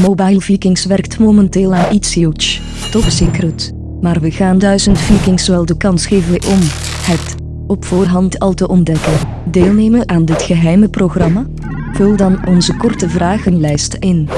Mobile Vikings werkt momenteel aan iets huge. Top secret. Maar we gaan duizend Vikings wel de kans geven om het op voorhand al te ontdekken. Deelnemen aan dit geheime programma? Vul dan onze korte vragenlijst in.